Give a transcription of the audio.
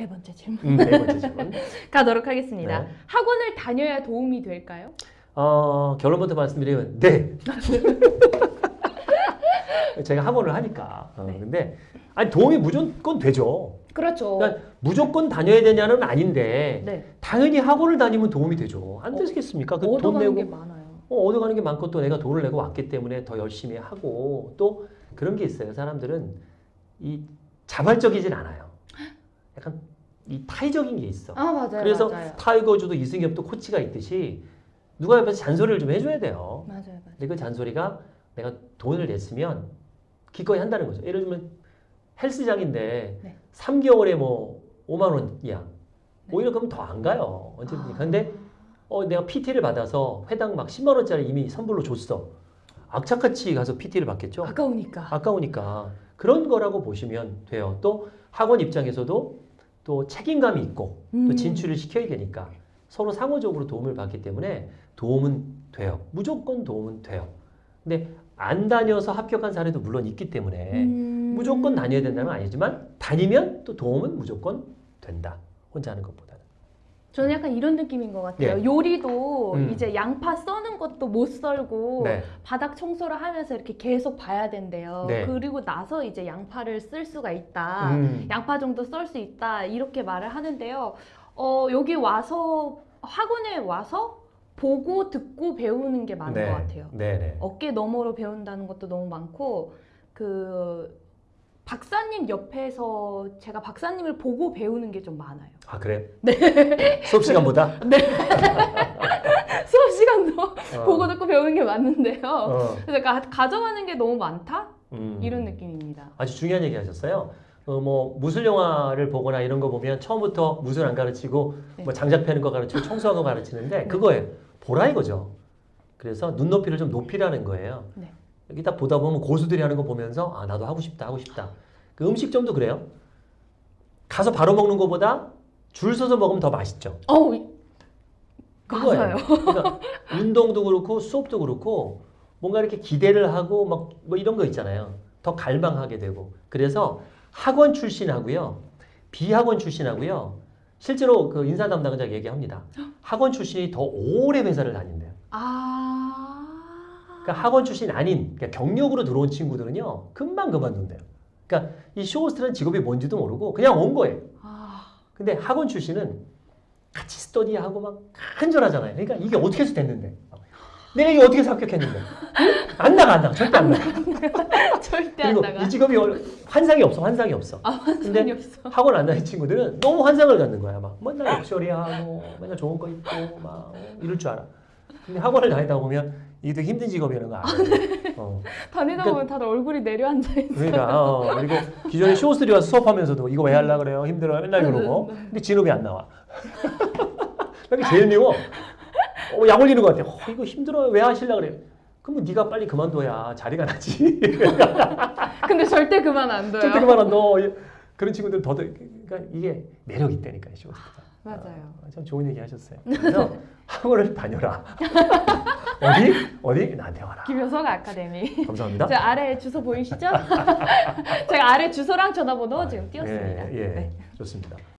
네 번째 질문 음, 네 번째 질문. 가도록 하겠습니다. 네. 학원을 다녀야 도움이 될까요? 어, 결론부터 말씀드리면 네. 제가 학원을 하니까. 어, 네. 근데 아니 도움이 무조건 되죠. 그렇죠. 그러니까 무조건 다녀야 되냐는 아닌데 네. 당연히 학원을 다니면 도움이 되죠. 안 되겠습니까? 그돈 얻어가는 내고 게 많아요. 어, 얻어가는 게 많고 또 내가 돈을 내고 왔기 때문에 더 열심히 하고 또 그런 게 있어요. 사람들은 이 자발적이진 않아요. 약간 이 타의적인 게 있어. 아 맞아요. 그래서 맞아요. 타이거즈도 이승엽도 코치가 있듯이 누가 옆에서 잔소리를 좀 해줘야 돼요. 맞아요. 맞아요. 근데 그 잔소리가 내가 돈을 냈으면 기꺼이 한다는 거죠. 예를 들면 헬스장인데 네. 3개월에 뭐 5만 원이야. 네. 오히려 그러면 더안 가요. 언제든지. 아. 근데 어, 내가 PT를 받아서 회당 막 10만 원짜리 이미 선불로 줬어. 악착같이 가서 PT를 받겠죠. 아까우니까. 아까우니까 그런 거라고 보시면 돼요. 또 학원 입장에서도 또 책임감이 있고 또 음. 진출을 시켜야 되니까 서로 상호적으로 도움을 받기 때문에 도움은 돼요. 무조건 도움은 돼요. 근데 안 다녀서 합격한 사례도 물론 있기 때문에 음. 무조건 다녀야 된다는 건 아니지만 다니면 또 도움은 무조건 된다. 혼자 하는 것보다는. 저는 약간 이런 느낌인 것 같아요. 예. 요리도 음. 이제 양파 써는 것도 못 썰고 네. 바닥 청소를 하면서 이렇게 계속 봐야 된대요. 네. 그리고 나서 이제 양파를 쓸 수가 있다. 음. 양파 정도 썰 수 있다. 이렇게 말을 하는데요. 어, 여기 와서 학원에 와서 보고 듣고 배우는 게 많은 것 같아요. 네네. 어깨 너머로 배운다는 것도 너무 많고 그 박사님 옆에서 제가 박사님을 보고 배우는 게 좀 많아요. 아 그래? 네. 수업 시간보다? 수업 시간도 어. 보고 듣고 배우는 게 많은데요. 어. 그래서 가, 가져가는 게 너무 많다 음. 이런 느낌입니다. 아주 중요한 얘기 하셨어요. 어, 뭐 무술 영화를 보거나 이런 거 보면 처음부터 무술 안 가르치고 네. 뭐 장작 패는 거 가르치고 청소하는 거 가르치는데 그거예요. 보라 이거죠. 그래서 눈높이를 좀 높이라는 거예요. 네. 여기 딱 보다 보면 고수들이 하는 거 보면서 아 나도 하고 싶다 하고 싶다. 그 음식점도 그래요. 가서 바로 먹는 것보다 줄 서서 먹으면 더 맛있죠. 이- 그거예요. 그러니까 운동도 그렇고 수업도 그렇고 뭔가 이렇게 기대를 하고 막 뭐 이런 거 있잖아요. 더 갈망하게 되고. 그래서 학원 출신하고요. 비학원 출신하고요. 실제로 그 인사 담당자 얘기합니다. 학원 출신이 더 오래 회사를 다닌대요. 아 그러니까 학원 출신 아닌 그러니까 경력으로 들어온 친구들은요. 금방 그만둔대요. 그러니까 이 쇼호스트라는 직업이 뭔지도 모르고 그냥 온 거예요. 아, 근데 학원 출신은 같이 스터디하고 막 간절하잖아요. 그러니까 이게 어떻게 해서 됐는데? 내가 이게 어떻게 해서 합격했는데? 응? 안 나가, 안 나가. 절대 안 나가. 절대 안 나가. 이 직업이 환상이 없어, 환상이 없어. 아 환상이 없어. 학원 안 다니는 친구들은 너무 환상을 갖는 거야. 막 맨날 럭셔리하고 맨날 좋은 거 입고 막 어, 이럴 줄 알아. 근데 학원을 다니다 보면 이게 되게 힘든 직업이라는 거 알아요. 어. 다니다 그러니까- 보면 다들 얼굴이 내려앉아 있어. 그러니까 어, 그리고 기존에 쇼호스들이 와서 수업하면서도 이거 왜 하려 그래요? 힘들어요? 맨날 그러고. 네, 근데 진업이 안 나와. 그게 제일 미워. 어, 약 올리는 것 같아. 어, 이거 힘들어요. 왜 하실라 그래요? 그러면 네가 빨리 그만둬야 자리가 나지. 근데 절대 그만 안 둬요. 절대 그만 안 둬. 그런 친구들 더 그러니까 이게 매력 있다니까 쇼호스가. 맞아요. 참 좋은 얘기 하셨어요. 그래서 학원을 다녀라. 어디? 어디? 나한테 와라. 김효석 아카데미. 감사합니다. 제 아래 주소 보이시죠? 제가 아래 주소랑 전화번호 지금 띄웠습니다. 예, 예. 네. 좋습니다.